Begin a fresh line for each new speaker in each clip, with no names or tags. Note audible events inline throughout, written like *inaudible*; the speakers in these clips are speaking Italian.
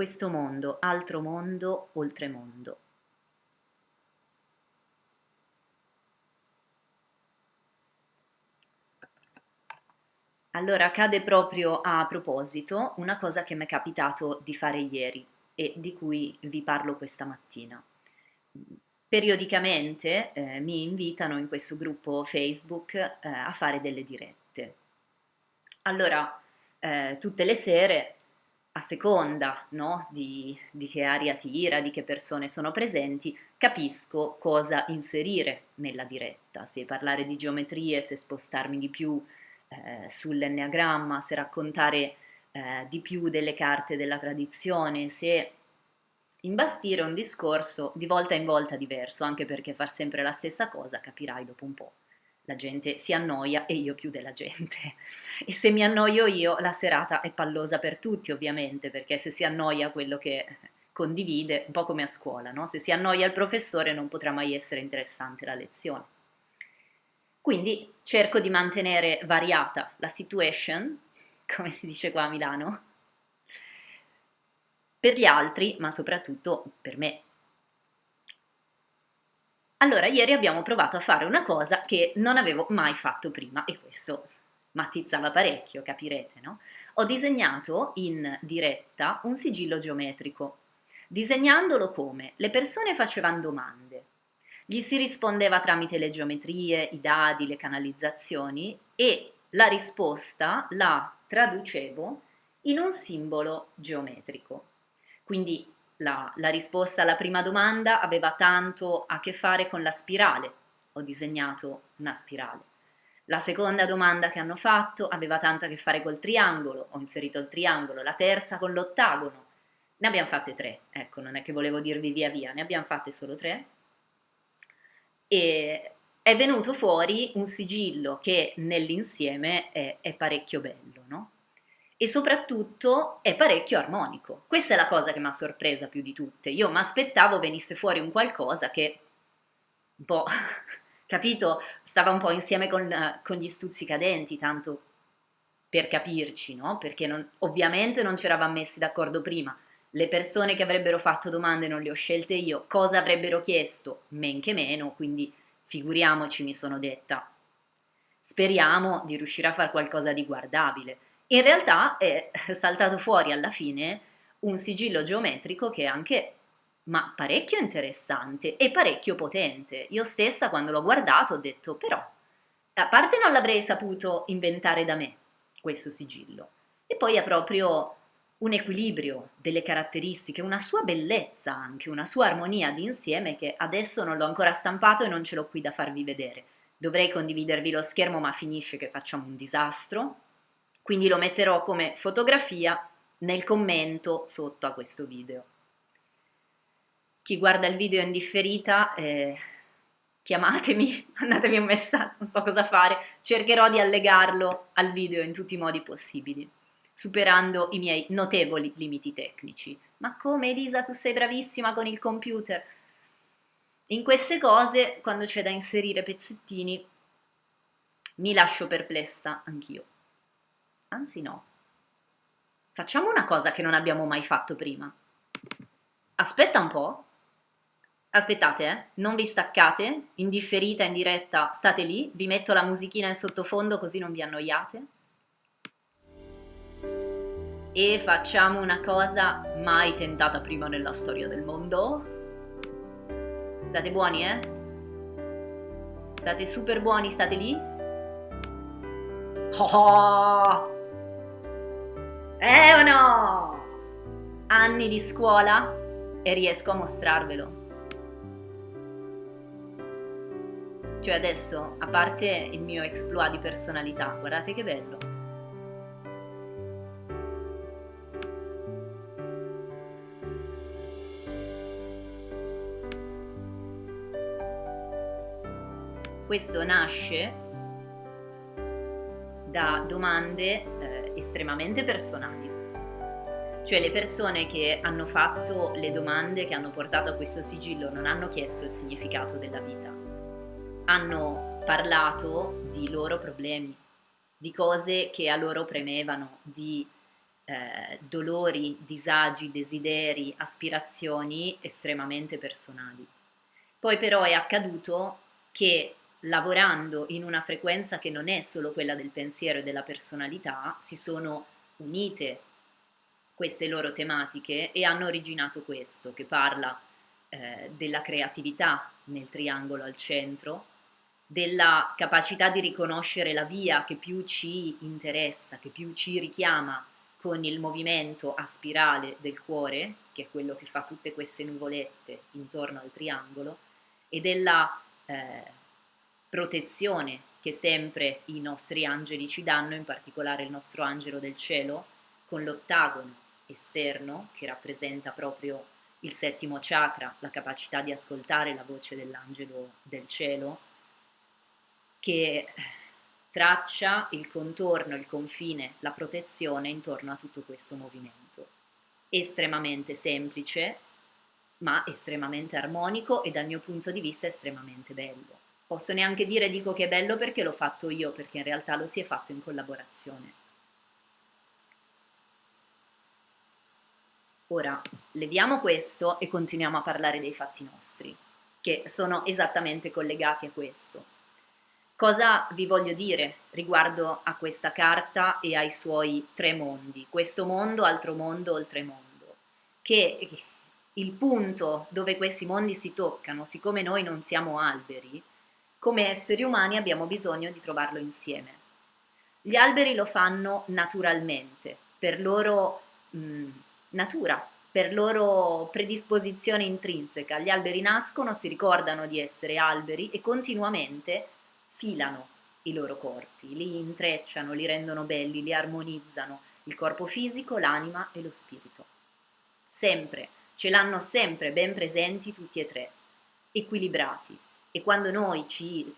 questo mondo, altro mondo, oltre mondo. Allora, accade proprio a proposito una cosa che mi è capitato di fare ieri e di cui vi parlo questa mattina. Periodicamente eh, mi invitano in questo gruppo Facebook eh, a fare delle dirette. Allora, eh, tutte le sere, a seconda no, di, di che aria tira, di che persone sono presenti, capisco cosa inserire nella diretta, se parlare di geometrie, se spostarmi di più eh, sull'enneagramma, se raccontare eh, di più delle carte della tradizione, se imbastire un discorso di volta in volta diverso, anche perché far sempre la stessa cosa capirai dopo un po'. La gente si annoia e io più della gente. *laughs* E se mi annoio io, la serata è pallosa per tutti, ovviamente, perché se si annoia quello che condivide, un po' come a scuola, no? Se si annoia il professore non potrà mai essere interessante la lezione. Quindi cerco di mantenere variata la situation, *laughs* come si dice qua a Milano, per gli altri, ma soprattutto per me. Allora, ieri abbiamo provato a fare una cosa che non avevo mai fatto prima e questo mattizzava parecchio, capirete, no? Ho disegnato in diretta un sigillo geometrico. Disegnandolo come? Le persone facevano domande, gli si rispondeva tramite le geometrie, i dadi, le canalizzazioni e la risposta la traducevo in un simbolo geometrico. Quindi la, la, risposta alla prima domanda aveva tanto a che fare con la spirale, ho disegnato una spirale. La seconda domanda che hanno fatto aveva tanto a che fare col triangolo, ho inserito il triangolo. La terza con l'ottagono. Ne abbiamo fatte tre, ecco, non è che volevo dirvi via via, ne abbiamo fatte solo tre e è venuto fuori un sigillo che nell'insieme è, è, parecchio bello, no? E soprattutto è parecchio armonico. Questa è la cosa che mi ha sorpresa più di tutte. Io mi aspettavo venisse fuori un qualcosa che un po', *laughs* capito, stava un po' insieme con, con gli stuzzicadenti, tanto per capirci, no? Perché non, ovviamente non ci eravamo messi d'accordo prima. Le persone che avrebbero fatto domande non le ho scelte io, cosa avrebbero chiesto? Men che meno, quindi figuriamoci mi sono detta. Speriamo di riuscire a fare qualcosa di guardabile. In realtà è *laughs* saltato fuori alla fine un sigillo geometrico che è anche ma parecchio interessante e parecchio potente. Io stessa quando l'ho guardato ho detto però, a parte non l'avrei saputo inventare da me questo sigillo, e poi è proprio un equilibrio delle caratteristiche, una sua bellezza anche, una sua armonia di insieme che adesso non l'ho ancora stampato e non ce l'ho qui da farvi vedere. Dovrei condividervi lo schermo ma finisce che facciamo un disastro, quindi lo metterò come fotografia nel commento sotto a questo video. Chi guarda il video in differita, eh, chiamatemi, *laughs* mandatemi un messaggio, non so cosa fare, cercherò di allegarlo al video in tutti i modi possibili superando i miei notevoli limiti tecnici. Ma come Elisa, tu sei bravissima con il computer? In queste cose, quando c'è da inserire pezzettini, mi lascio perplessa anch'io. Anzi no. Facciamo una cosa che non abbiamo mai fatto prima. Aspetta un po'. Aspettate, eh? non vi staccate, indifferita, in diretta, state lì, vi metto la musichina in sottofondo così non vi annoiate e facciamo una cosa mai tentata prima nella storia del mondo. State buoni, eh? State super buoni, state lì? Oh! Eh o no? Anni di scuola e riesco a mostrarvelo. Cioè adesso, a parte il mio exploit di personalità, guardate che bello. Questo nasce da domande estremamente personali. Cioè le persone che hanno fatto le domande che hanno portato a questo sigillo non hanno chiesto il significato della vita, hanno parlato di loro problemi, di cose che a loro premevano, di eh, dolori, disagi, desideri, aspirazioni estremamente personali. Poi però è accaduto che lavorando in una frequenza che non è solo quella del pensiero e della personalità, si sono unite queste loro tematiche e hanno originato questo, che parla eh, della creatività nel triangolo al centro, della capacità di riconoscere la via che più ci interessa, che più ci richiama con il movimento a spirale del cuore, che è quello che fa tutte queste nuvolette intorno al triangolo, e della eh, protezione che sempre i nostri angeli ci danno, in particolare il nostro angelo del cielo, con l'ottagono esterno che rappresenta proprio il settimo chakra, la capacità di ascoltare la voce dell'angelo del cielo, che traccia il contorno, il confine, la protezione intorno a tutto questo movimento. Estremamente semplice, ma estremamente armonico e dal mio punto di vista estremamente bello. Posso neanche dire dico che è bello perché l'ho fatto io, perché in realtà lo si è fatto in collaborazione. Ora, leviamo questo e continuiamo a parlare dei fatti nostri, che sono esattamente collegati a questo. Cosa vi voglio dire riguardo a questa carta e ai suoi tre mondi? Questo mondo, altro mondo, oltremondo. Che il punto dove questi mondi si toccano, siccome noi non siamo alberi, come esseri umani abbiamo bisogno di trovarlo insieme. Gli alberi lo fanno naturalmente, per loro mh, natura, per loro predisposizione intrinseca. Gli alberi nascono, si ricordano di essere alberi e continuamente filano i loro corpi, li intrecciano, li rendono belli, li armonizzano, il corpo fisico, l'anima e lo spirito. Sempre, ce l'hanno sempre ben presenti tutti e tre, equilibrati, e quando noi ci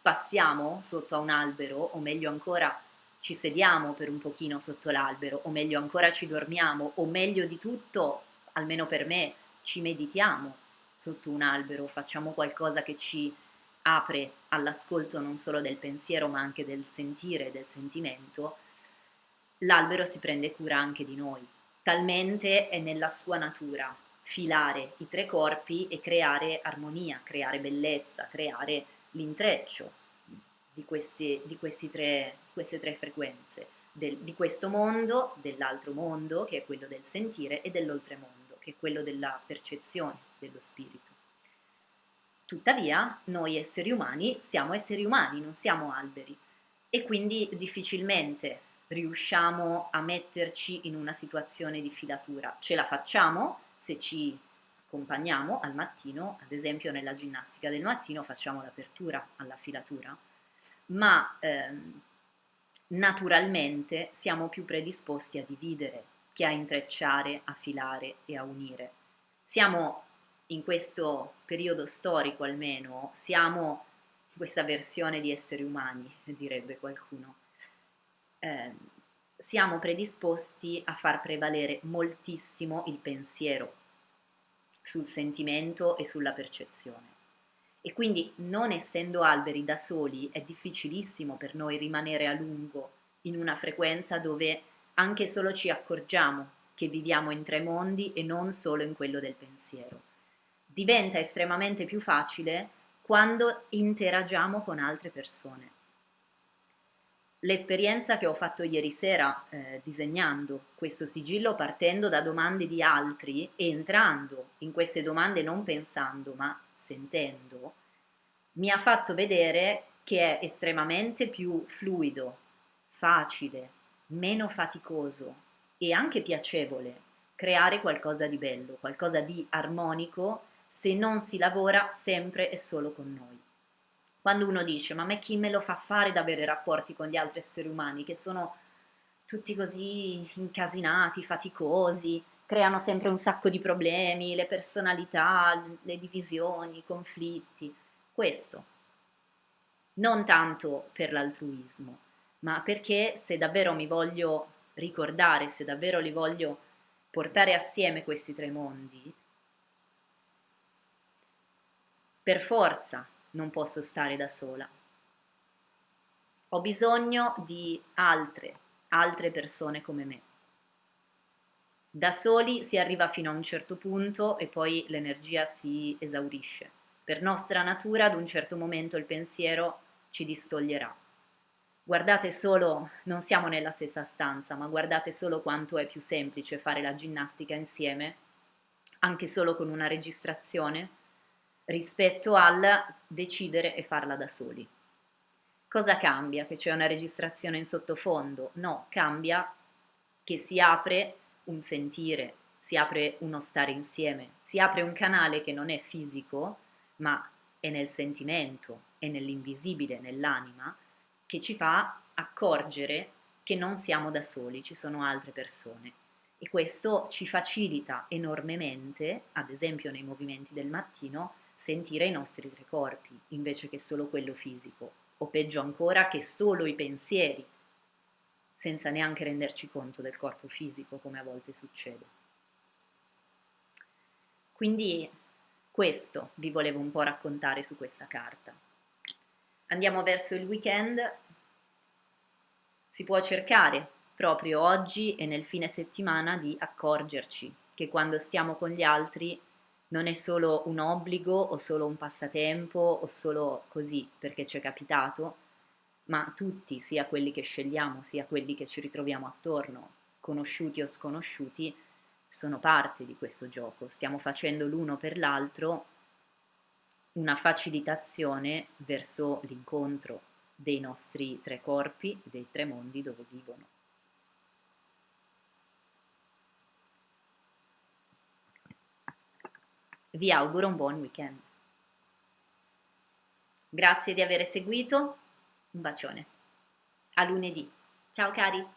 passiamo sotto a un albero, o meglio ancora ci sediamo per un pochino sotto l'albero, o meglio ancora ci dormiamo, o meglio di tutto, almeno per me, ci meditiamo sotto un albero, facciamo qualcosa che ci apre all'ascolto non solo del pensiero ma anche del sentire, del sentimento, l'albero si prende cura anche di noi. Talmente è nella sua natura filare i tre corpi e creare armonia, creare bellezza, creare l'intreccio di, questi, di questi tre, queste tre frequenze, del, di questo mondo, dell'altro mondo, che è quello del sentire, e dell'oltremondo, che è quello della percezione dello spirito. Tuttavia, noi esseri umani siamo esseri umani, non siamo alberi, e quindi difficilmente riusciamo a metterci in una situazione di filatura. Ce la facciamo, se ci accompagniamo al mattino, ad esempio nella ginnastica del mattino facciamo l'apertura alla filatura, ma ehm, naturalmente siamo più predisposti a dividere che a intrecciare, a filare e a unire. Siamo in questo periodo storico almeno, siamo questa versione di esseri umani, *laughs* direbbe qualcuno. Eh, siamo predisposti a far prevalere moltissimo il pensiero sul sentimento e sulla percezione. E quindi non essendo alberi da soli è difficilissimo per noi rimanere a lungo in una frequenza dove anche solo ci accorgiamo che viviamo in tre mondi e non solo in quello del pensiero. Diventa estremamente più facile quando interagiamo con altre persone l'esperienza che ho fatto ieri sera eh, disegnando questo sigillo partendo da domande di altri e entrando in queste domande non pensando ma sentendo, mi ha fatto vedere che è estremamente più fluido, facile, meno faticoso e anche piacevole creare qualcosa di bello, qualcosa di armonico se non si lavora sempre e solo con noi. Quando uno dice, ma a me chi me lo fa fare ad avere rapporti con gli altri esseri umani che sono tutti così incasinati, faticosi, creano sempre un sacco di problemi, le personalità, le divisioni, i conflitti. Questo. Non tanto per l'altruismo, ma perché se davvero mi voglio ricordare, se davvero li voglio portare assieme questi tre mondi, per forza non posso stare da sola. Ho bisogno di altre, altre persone come me. Da soli si arriva fino a un certo punto e poi l'energia si esaurisce. Per nostra natura ad un certo momento il pensiero ci distoglierà. Guardate solo, non siamo nella stessa stanza, ma guardate solo quanto è più semplice fare la ginnastica insieme, anche solo con una registrazione, rispetto al decidere e farla da soli. Cosa cambia? Che c'è una registrazione in sottofondo? No, cambia che si apre un sentire, si apre uno stare insieme, si apre un canale che non è fisico, ma è nel sentimento, è nell'invisibile, nell'anima, che ci fa accorgere che non siamo da soli, ci sono altre persone. E questo ci facilita enormemente, ad esempio nei movimenti del mattino, sentire i nostri tre corpi, invece che solo quello fisico, o peggio ancora che solo i pensieri, senza neanche renderci conto del corpo fisico, come a volte succede. Quindi questo vi volevo un po' raccontare su questa carta. Andiamo verso il weekend, si può cercare proprio oggi e nel fine settimana di accorgerci che quando stiamo con gli altri non è solo un obbligo o solo un passatempo o solo così perché ci è capitato, ma tutti, sia quelli che scegliamo, sia quelli che ci ritroviamo attorno, conosciuti o sconosciuti, sono parte di questo gioco. Stiamo facendo l'uno per l'altro una facilitazione verso l'incontro dei nostri tre corpi, dei tre mondi dove vivono. Vi auguro un buon weekend. Grazie di aver seguito, un bacione. A lunedì. Ciao cari!